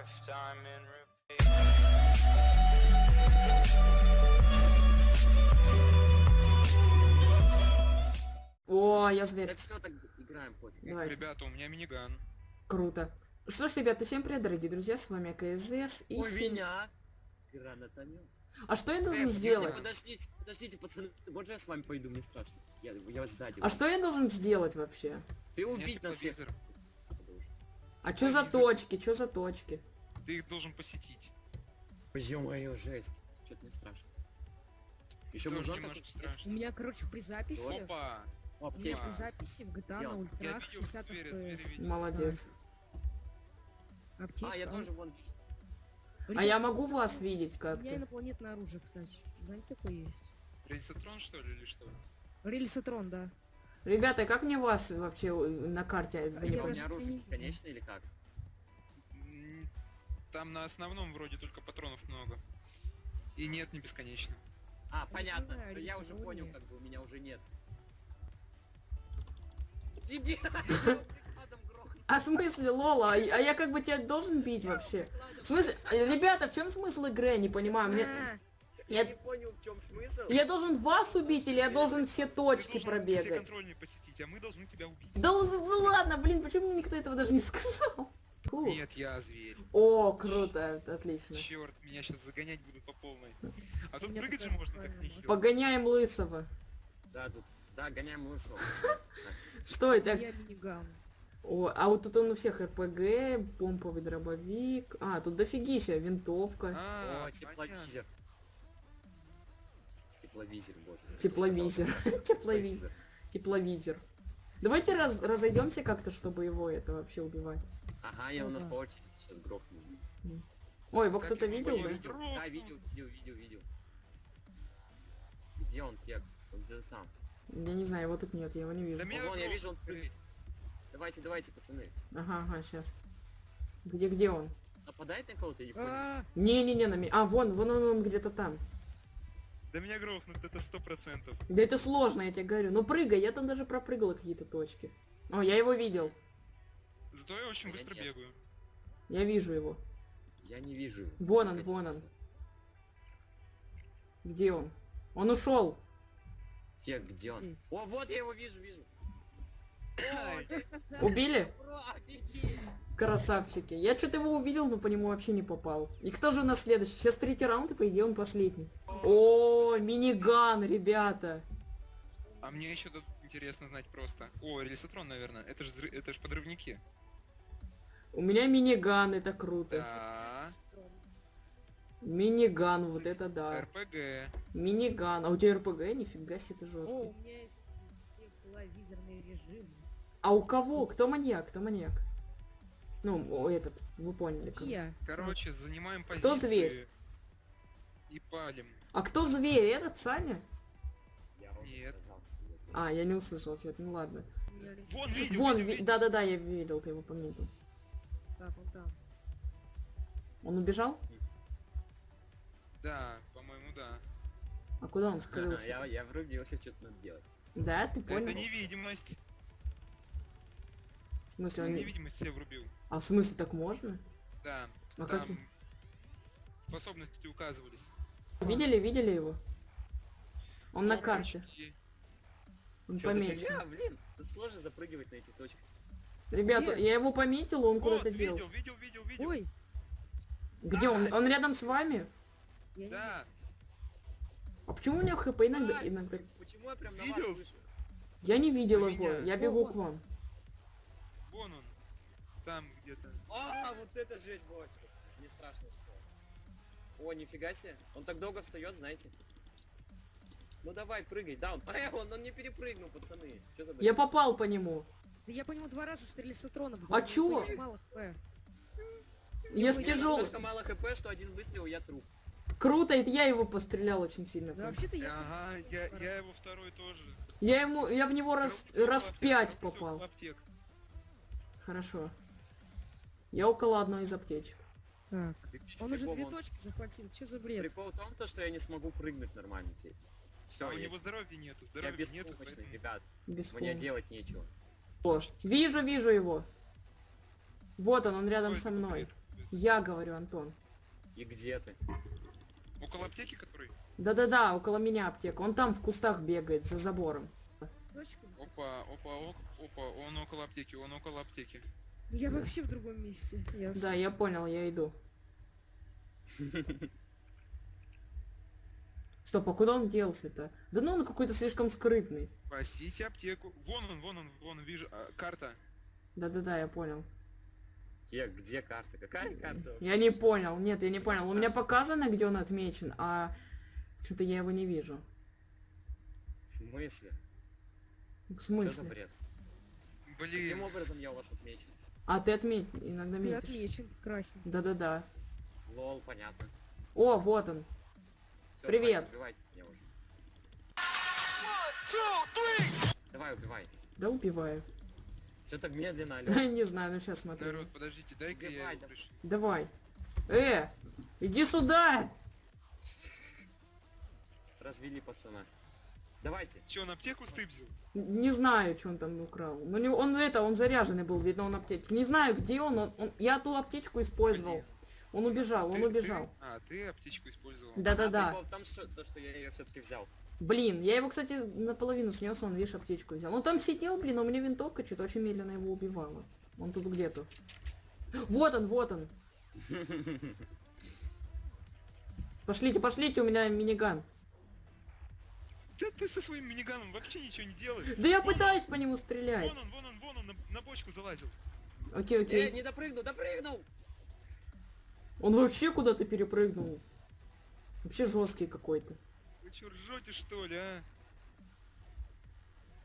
lifetime in repeat. О, я зверь. Так все, так играем, пофиг. Давайте. Ребята, у меня миниган. Круто. Что ж, ребята, всем привет, дорогие друзья, с вами КСЗС. И У меня гранатомет. А что я должен Э, сделать? Подождите, подождите, пацаны, можно я с вами пойду, мне страшно. Я, я вас сзади. А что я должен сделать вообще? Ты убить нас всех. А что за точки? Что за точки? Ты их должен посетить. Ё-моё, жесть. Что-то не страшно. Еще немножко такой страшно. У меня, короче, при записи... Опа! У меня при записи в GTA Дело. на ультрах видел 60 зверя, зверя FPS. Молодец. Аптечка. А, я тоже вон. А я могу вас видеть У меня как-то? инопланетное оружие, кстати. Знаете, такое есть? Рельсотрон, что ли, или что? Рельсотрон, да. Ребята, как мне вас вообще э, на карте? Не Я А у пон- меня даже оружие не бесконечно или как? Там на основном вроде только патронов много. И нет, не бесконечно. А, не понятно. Да я уже понял, как бы у меня уже нет. Тебе! Прикладом грохнул. А в смысле, Лола? А а я как бы тебя должен бить вообще? В смысле? Ребята, в чем смысл игры? Я не понимаю. Мне... Я Я... не понял, в чем смысл. я должен вас убить или я должен все точки должен все пробегать? контрольные посетить, а мы должны тебя убить. Да л- ладно, блин, почему никто этого даже не сказал? Фу. Нет, я зверь. О, круто, отлично. Черт, меня сейчас загонять будут по полной. А тут меня прыгать же можно так социальная нехило. Погоняем лысого. Да, тут. Да, гоняем лысого. Стой, так. я миниган. О, а вот тут он у всех РПГ, помповый дробовик. А, тут дофигища, винтовка, А, О, тепловизор. Тепловизор, боже. тепловизор, тепловизор, тепловизор. Давайте раз, разойдемся как-то, чтобы его это вообще убивать. Ага, я у нас по очереди сейчас грохну. Ой, его кто-то видел, да? да, видел, видел, видел, видел. Где он, Кек? Он где-то там. Я не знаю, его тут нет, я его не Да вижу. меня О, вон, я вижу, он прыгает. Давайте, давайте, пацаны. Ага, ага, сейчас. Где, где он? Нападает на кого-то, я не понял. А, Не-не-не, на меня. А, вон, вон он, он где-то там. Да меня грохнут, это сто процентов. Да это сложно, я тебе говорю. Ну прыгай, я там даже пропрыгала какие-то точки. О, я его видел. Зато я очень я быстро нет. бегаю. Я вижу его. Я не вижу. его. Вон он, вон он. Где он? Он ушел. Кек, где он? О, вот я его вижу, вижу. Убили? Красавчики. Я что-то его увидел, но по нему вообще не попал. И кто же у нас следующий? Сейчас третий раунд, и по идее он последний. О, миниган, ребята. А мне еще тут интересно знать просто. О, рельсотрон, наверное. Это же это ж подрывники. У меня миниган, это круто. Да. Миниган, вот это да. РПГ. Миниган. А у тебя РПГ? Нифига себе, ты О, жесткий. у меня есть тепловизорный режим. А у кого? Кто маньяк? Кто маньяк? Ну, о, этот, вы поняли. кого. Я. Короче, занимаем позиции. Кто зверь? И палим. А кто зверь? Этот Саня? Я Нет. сказал, что я зверь. А, я не услышал что-то, ну ладно. Вон, видел, Вон, видел, ви- видел. да-да-да, я видел, ты его пометил. Так, он там. Он убежал? Да, по-моему, да. А куда он скрылся? Я, я врубился, что-то надо делать. Да, ты Это понял? невидимость. В смысле, он не... Невидимость себе врубил. А в смысле, так можно? Да. А какие? способности указывались. Видели, видели его? Он на карте. Он помечен. фигня, блин. Тут сложно запрыгивать на эти точки. Ребята, я его пометил, он куда-то делся. видел, видел, видел. Ой, Где он? Он рядом с вами? Да, А почему у него хп иногда... Иногда... Почему я прям на Видел? вас слышу? Я не видел А его, меня? я бегу к вам. вон он. Там где-то. А, вот это жесть была сейчас. Мне страшно что. О, нифига себе. Он так долго встает, знаете. Ну давай, прыгай, да, он, э, он, он не перепрыгнул, пацаны. Что за Я бред? попал по нему. Да я по нему два раза стрелялся с трона. А чё? Мало хп. Я с У меня тяжел. настолько мало хп, что один выстрел, я труп. Круто, это я его пострелял очень сильно. Да вообще-то я... Ага, я, я его второй тоже. Я ему, я в него раз, раз пять попал. Хорошо. Я около одной из аптечек. Так. Он уже две он- точки захватил. Что за бред? Прикол в том, то, что я не смогу прыгнуть нормально теперь. Все, А у я, него здоровья нету, я здоровья нету. беспомощный, поэтому- ребят. Без Мне делать нечего. О, вижу, вижу его. Вот он, он рядом Ой, со мной. Я говорю, Антон. И где ты? Около аптеки, который? Да-да-да, около меня аптека. Он там в кустах бегает, за забором. Опа, опа, ок- опа, он около аптеки, он около аптеки. Я вообще в другом месте. Ясно. Да, я понял, я иду. Стоп, а куда он делся-то? Да ну он какой-то слишком скрытный. Спасите аптеку. Вон он, вон он, вон, вижу, а, карта. Да-да-да, я понял. Где, где карта? Какая карта? Я не понял, нет, я не понял. У меня показано, где он отмечен, а что-то я его не вижу. В смысле? В Что за смысле? бред? Каким Блин, образом я у вас отмечен? А ты отметь, иногда Ты метишь. отмечен красненьким. Да-да-да. Лол, понятно. О, вот он. Всё, Привет. давайте, убивайте меня уже. Давай, убивай. Да убиваю. Что так медленно, алё? Не знаю, ну сейчас смотрю. народ, подождите, дай-ка я его. Давай. Э, иди сюда! Развели пацана. Давайте. Че, он аптеку стыбзил? Не знаю, что он там украл. Ну, не- он это, он заряженный был, видно, он аптечку. Не знаю, где он, он, он- я ту аптечку использовал. Он убежал, он Ты- убежал. ты- А, ты аптечку использовал? А Да-да-да. в том, что, то, что я ее все-таки взял. Блин, я его, кстати, наполовину снес, он, видишь, аптечку взял. Он там сидел, блин, а у меня винтовка что-то очень медленно его убивала. Он тут где-то. Вот он, вот он. Пошлите, пошлите, у меня миниган. Да ты со своим миниганом вообще ничего не делаешь. Да я пытаюсь по нему стрелять. Вон он, вон он, вон он, на, на бочку залазил. Окей, Э, окей. не допрыгнул, допрыгнул! Он вообще куда-то перепрыгнул. Вообще жесткий какой-то. Вы чё, ржете что ли, а?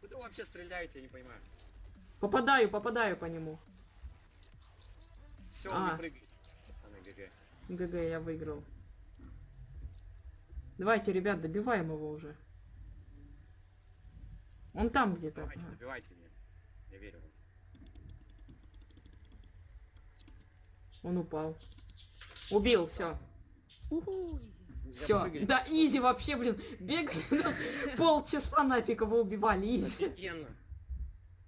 Куда вы вообще стреляете, я не понимаю. Попадаю, попадаю по нему. Все, А. не. Пацаны, ГГ. ГГ, я выиграл. Давайте, ребят, добиваем его уже. Он там где-то. Давайте, добивайте меня. Я верю в вас. Он упал. Убил, все. Все. Да, easy вообще, блин. Бегали ну, полчаса нафиг его убивали. Easy. Офигенно.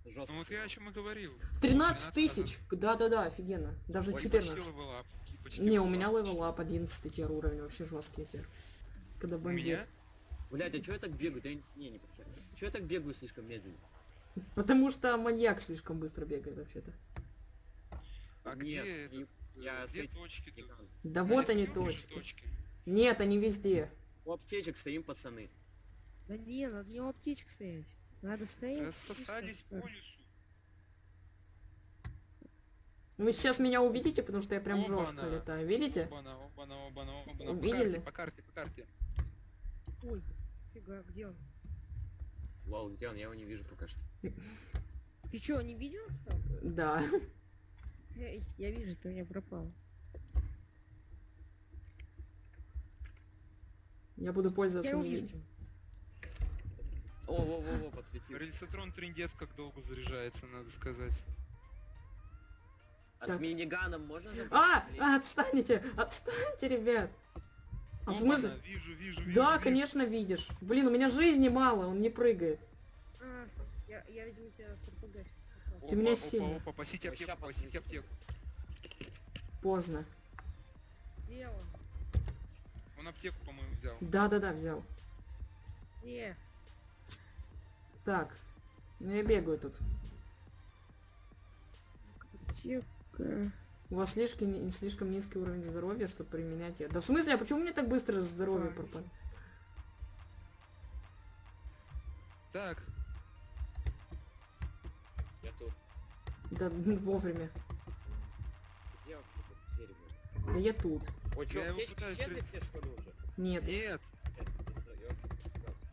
Жестко. Ну вот я о чем и говорил. 13 тысяч. Да-да-да, офигенно. Даже Ой, 14. Почти level-up, почти Не, у меня level up 11 tier уровень, вообще жесткий tier. Когда бомбит. Блять, а чё я так бегаю? Да я- не, не подсядь. Чё я так бегаю слишком медленно? Потому что маньяк слишком быстро бегает вообще-то. А Нет, где я с где этим точки-то? бегал. Да На вот они видишь точки. Нет, они везде. У аптечек стоим, пацаны. Да не, надо не у аптечек стоять. Надо стоять. Рассосались по лесу. Вы сейчас меня увидите, потому что я прям Опа-на. жестко летаю. Видите? Оба-на, оба-на, оба-на, оба-на. По Увидели? карте, По карте, по карте. Ой, фига, где он? Лол, где он? Я его не вижу пока что. Ты чё, не видел стал? Да. Эй, я вижу, ты у меня пропал. Я буду пользоваться Я не увижу. видим. О, во, во, во, подсветился. Рельсотрон трендец как долго заряжается, надо сказать. А Так. с миниганом можно? А, а, отстаньте, отстаньте, ребят. А в смысле? Вижу, вижу, вижу. Да, вижу. конечно, видишь. Блин, у меня жизни мало, он не прыгает. А, я, я видимо, тебя с РПГ. Ты меня Опа, сильно. Опа, опа, пасите аптеку, пасите подсветится. аптеку. Поздно. Где он? Он аптеку, по-моему, взял. Да-да-да, взял. Где? Так. Ну я бегаю тут. Аптека. У вас слишком, слишком низкий уровень здоровья, чтобы применять это. Да в смысле, а почему мне так быстро здоровье пропало? Так, Я тут. Да ну, вовремя. Где вообще тут зверь был? Да я тут. Ой, чё, Я аптечки исчезли все, что ли, уже? Нет. нет, я- я-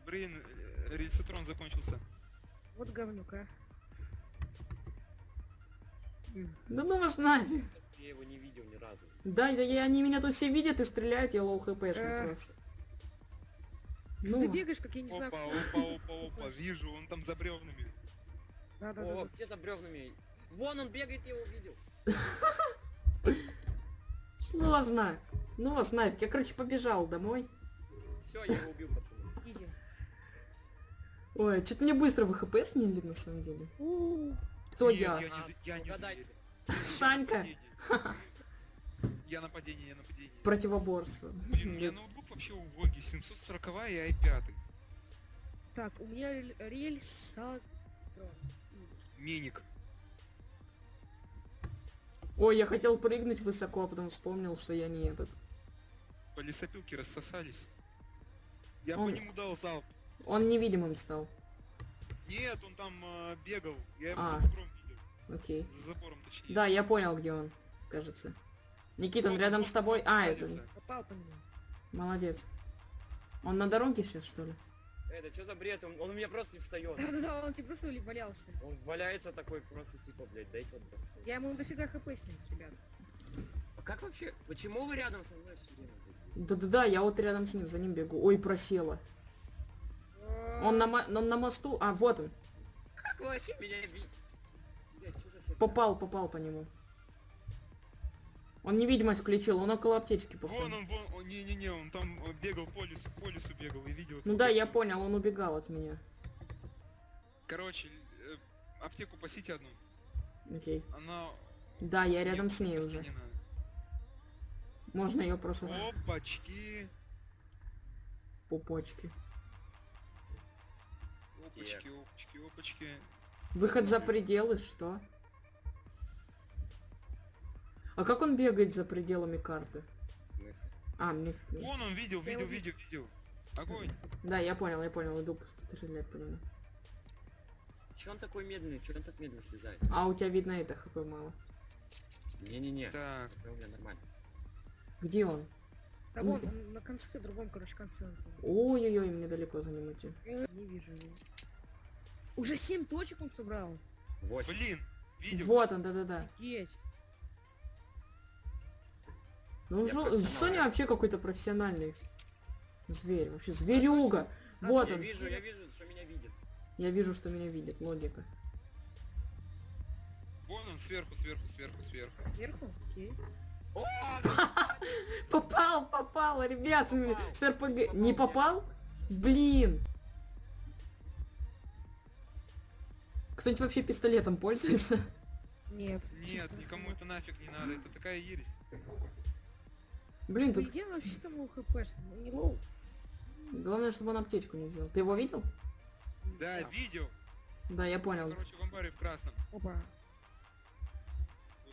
блин, э, рельсотрон закончился. Вот говнюк, а. Да ну вас нафиг. Я его не видел ни разу. Да, да, я, они меня тут все видят и стреляют, я low HP шный просто. Ты Ну, бегаешь, как я не знаю. Опа, опа, опа, опа, вижу, он там за бревнами. Да, да. О, да. где за бревнами? Вон он бегает, я его увидел. сложно. Ну вас нафиг, я, короче, побежал домой. Все, я его убил, пацаны. Изи. Ой, что-то мне быстро вы хп снили, на самом деле. Кто я? Я не, я Санька? Я нападение, я нападение. Противоборство. Блин, у меня ноутбук вообще убогий, 740 и i5. Так, у меня рель- рельса... Миник. Ой, я хотел прыгнуть высоко, а потом вспомнил, что я не этот. По лесопилке рассосались. Я Он- по нему дал залп. Он невидимым стал. Нет, он там э, бегал. Я его А. за забором видел. Окей. За забором точнее. Да, я понял, где он, кажется. Никита, он Вот, рядом вот, с тобой. вот, А, это... Попал по нему. Молодец. Он на дороге сейчас, что ли? Это что за бред? Он, он у меня просто не встает. Да-да-да, он тебе просто валялся. Он валяется такой просто типа, блядь, дайте отдохнуть. Я ему дофига хп снес, ребят. А как вообще? Почему вы рядом со мной все время? Да-да-да, я вот рядом с ним, за ним бегу. Ой, просела. Он на, мо- он на мосту. А, вот он. Как вообще меня видите? Блядь, что за фигня? Попал, попал по нему. Он невидимость включил, он около аптечки, Вон походу. он, вон, он, не-не-не, он там бегал по лесу, по лесу бегал и видел. Ну да, я- понял, он убегал от меня. Короче, э, аптеку пасите одну. Окей. Она... Да, я рядом с ней уже. не надо. Можно ее просто Опачки. пупочки. Опачки, опачки, опачки. Выход за пределы, что? А как он бегает за пределами карты? В смысле? А, мне... Вон он видел, видел, видел, видел. Огонь. Да, я понял, я понял, иду стрелять по нему. Че он такой медленный? Че он так медленно слезает? А у тебя видно это хп мало. Не-не-не. Так, Это у меня нормально. Где он? Да вон, он на конце, другом, короче, конце. Ой-ой-ой, мне далеко за ним идти. Не вижу его. Уже семь точек он собрал. Восемь. блин, видел. Вот он, да-да-да. Офигеть. Ну, Жо-. Соня вообще какой-то профессиональный зверь. Вообще зверюга. Вот я он. вижу, я вижу, что меня видит. Я вижу, что меня видит. Логика. Вон он сверху, сверху, сверху, сверху. Сверху? Окей. О, Попал, попал, ребят, Попал. с РПГ. Попал, Не попал? Блин. Кто-нибудь вообще пистолетом пользуется? Нет. Нет, чисто. никому это нафиг не надо, это такая ересь. Блин, тут он вообще там low HP, ну не low. главное, чтобы он аптечку не взял. Ты его видел? Да, Да. видел. Да, я понял. Короче, в амбаре в красном. Опа.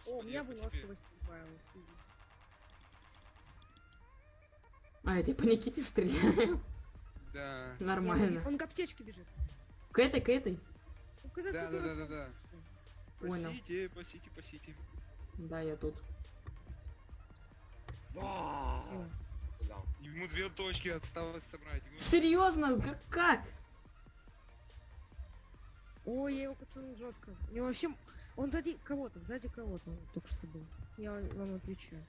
О, у меня выносливость прибавилась. easy. А, я тебе по Никите стреляю. Да. Нормально. Он к аптечке бежит. К этой, к этой. Ну, Да, ты да, да, да, да. Понял. Пасите, пасите, пасите. Да, я тут. Ему две точки осталось собрать. Ему- Серьезно? Как? как? Ой, я его пацанул жестко. У него вообще... Он сзади кого-то, сзади кого-то только что был. Я вам отвечаю.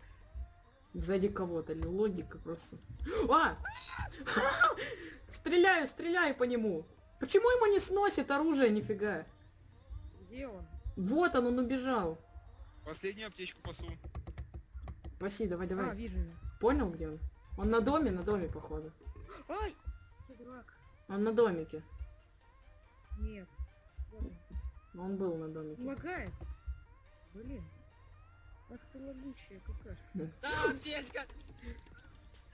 Сзади кого-то. Логика просто. А! Стреляю, стреляю по нему. Почему ему не сносит оружие, нифига? Где он? Вот он, он убежал. Последнюю аптечку пасу. Спаси, давай, А, давай. вижу его. Понял, где он? Он на доме, на доме, походу. Ай! Ты дурак. Он на домике. Нет. Вот он. Он был на домике. Лагает. Блин. Ах ты лагучая какашка. Да, аптечка!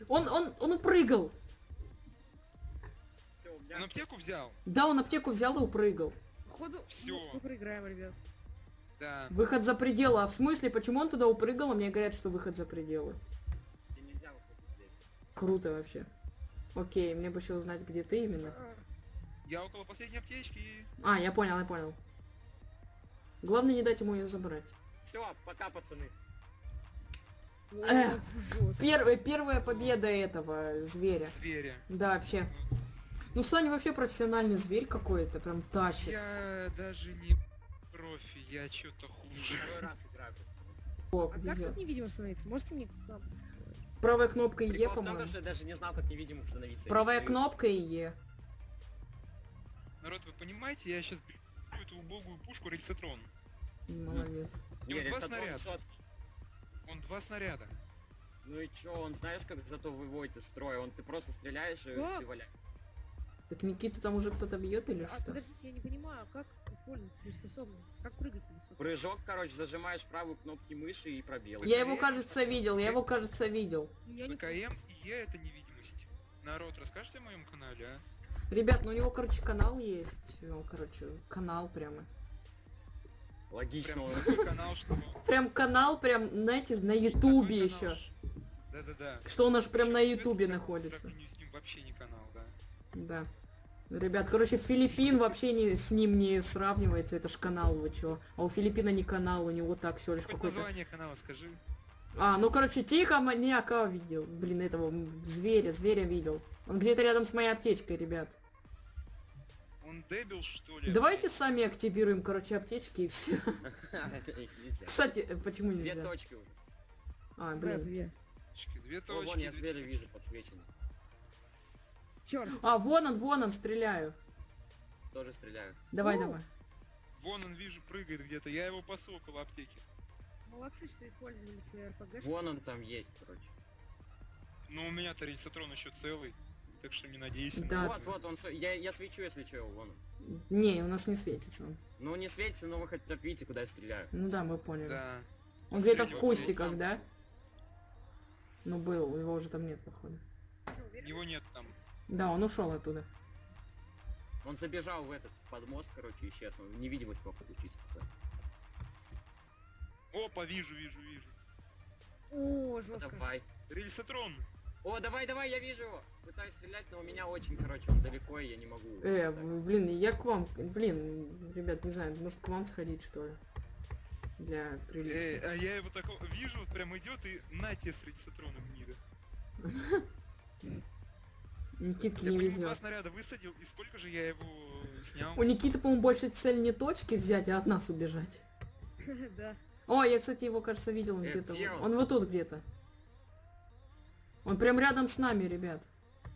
Он, он, он упрыгал. Все, у меня Он аптеку взял? Да, он аптеку взял и упрыгал. Походу, Всё. ну, мы проиграем, ребят. Да. Выход за пределы. А в смысле, почему он туда упрыгал, а мне говорят, что выход за пределы? Круто вообще. Окей, мне бы еще узнать, где ты именно. А, Я около последней аптечки. А, я понял, я понял. Главное не дать ему ее забрать. Все, пока, пацаны. Эх, жёстко. Первая, первая победа этого зверя. Зверя. Да, вообще. Ну, Саня вообще профессиональный зверь какой-то, прям тащит. Я даже не я что-то хуже. Второй раз играю. О, А как тут невидимо становиться? Можете мне? Правая кнопка Е, по-моему. что я даже не знал, как невидимым становиться. Правая кнопка и Е. Народ, вы понимаете, я сейчас беру эту убогую пушку рельсотрон. Молодец. И вот два снаряда. Он два снаряда. Ну и чё, он знаешь, как зато выводит из строя? Он ты просто стреляешь и ты валяешь. Так Никиту там уже кто-то бьет или А, что? подождите, я не понимаю, как использовать свою способность. Как прыгать высоко? Прыжок, короче, зажимаешь правую кнопки мыши и пробел. Я его, кажется, видел, я его, кажется, видел. Я не ПКМ и Е это невидимость. Народ, расскажите о моем канале, а? Ребят, ну у него, короче, канал есть. Ну, короче, канал прямо. Логично. Прям он- такой канал, что... Прям канал, прям, знаете, на ютубе еще. Да-да-да. Что он аж прям на ютубе находится. вообще не канал, да. Да. Ребят, короче, Филиппин вообще не, с ним не сравнивается, это ж канал, вы чё. А у Филиппина не канал, у него так все лишь какой-то... название канала скажи. А, ну короче, тихо, маньяка видел. Блин, этого зверя, зверя видел. Он где-то рядом с моей аптечкой, ребят. Он дебил, что ли? Давайте сами активируем, короче, аптечки и все. Кстати, почему Две нельзя? точки уже. А, блин. две. Точки, Две вон я две- зверя вижу подсвеченный. Черт. А, вон он, вон он, стреляю. Тоже стреляю. Давай, Ну. давай. Вон он, вижу, прыгает где-то. Я его пасу около аптеки. Молодцы, что использовали свои РПГ. Вон он там есть, короче. Но у меня-то рельсотрон еще целый. Так что не надейся. Да. на Вот, вот, он, с- я, я свечу, если что, вон он. Не, у нас не светится он. Ну, не светится, но вы хотя бы видите, куда я стреляю. Ну да, мы поняли. Да. Он где-то в кустиках, да? Ну был, его уже там нет, походу. Его нет. Да, он ушел оттуда. Он забежал в этот, в подмост, короче, исчез. Он невидимость мог включить. типа. Опа, вижу, вижу, вижу. О, жестко. Давай. Рельсотрон. О, давай, давай, я вижу его. Пытаюсь стрелять, но у меня очень, короче, он далеко, и я не могу. Э, вставить. в- блин, я к вам, блин, ребят, не знаю, может к вам сходить, что ли? Для Эй, приличия. а я его такого вижу, вот прям идет и на тебе с рельсотроном гнида. Никитке Я не везет. два снаряда высадил, и сколько же я его снял? У Никиты, по-моему, больше цель не точки взять, а от нас убежать. Да. О, я, кстати, его, кажется, видел он Э, где-то. он? Вот тут где-то. Он прям рядом с нами, ребят.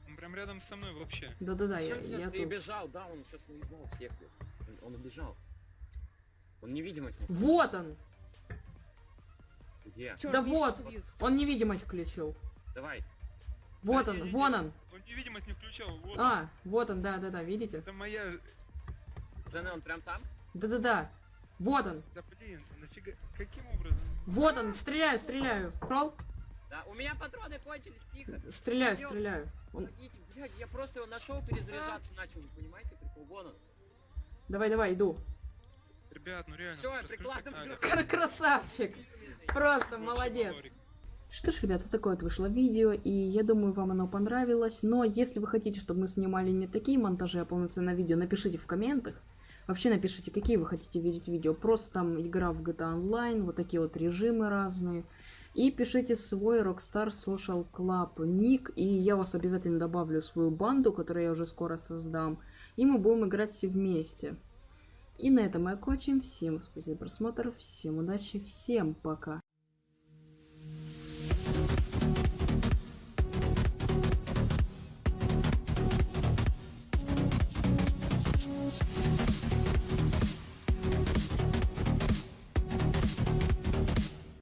Он прям рядом со мной вообще. Да-да-да, я, я ты тут. бежал, да, он сейчас наебал всех. блядь. Он, он убежал. Он невидимость. не- Вот он! Где? Черт, Да вот. Он невидимость включил. Давай. Вот Да он, не, не, вон не. он. Он невидимость не включал, вот. А, вот он, да-да-да, видите? Это моя... Пацаны, он прям там? Да-да-да. Вот он. Да блин, нафига... Каким образом? Вот он. Стреляю, стреляю. Прол? Да, у меня патроны кончились, тихо. Стреляю, Идём. стреляю. Он... Помогите, блядь, я просто его нашел, перезаряжаться начал, вы понимаете, прикол, вон он. Давай, давай, иду. Ребят, ну реально. Всё, я. Кр- Красавчик. Просто молодец. Что ж, ребята, такое вот вышло видео, и я думаю, вам оно понравилось. Но если вы хотите, чтобы мы снимали не такие монтажи, а полноценное видео, напишите в комментах. Вообще напишите, какие вы хотите видеть видео. Просто там игра в GTA Online, вот такие вот режимы разные. И пишите свой Rockstar Social Club ник, и я вас обязательно добавлю в свою банду, которую я уже скоро создам. И мы будем играть все вместе. И на этом мы окончим. Всем спасибо за просмотр, всем удачи, всем пока.